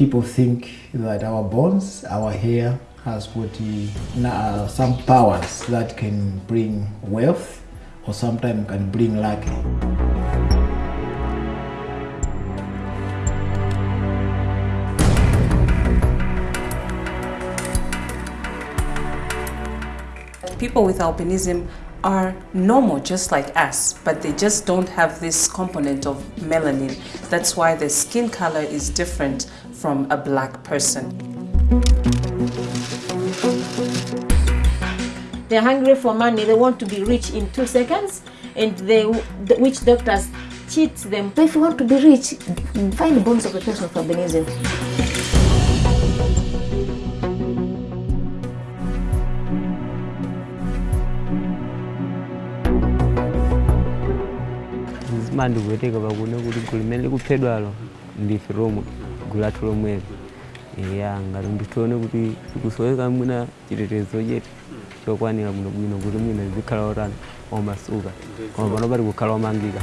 people think that our bones, our hair has got uh, some powers that can bring wealth or sometimes can bring luck. People with albinism are normal just like us, but they just don't have this component of melanin. That's why their skin color is different from a black person. They're hungry for money, they want to be rich in two seconds, and they, the witch doctors cheat them. So if you want to be rich, find the bones of a person with albinism. Zimandi kuweteka pakuna kuti gulu limene likuphedwalo ndife lomwe gulu lathu lomwelo ya ngati nditione kuti tikusoweka mwina chitetezo chete chokwanira bwinobwino kuti mwina zikhala otani omasuka. Koma pano pati kukhala omangika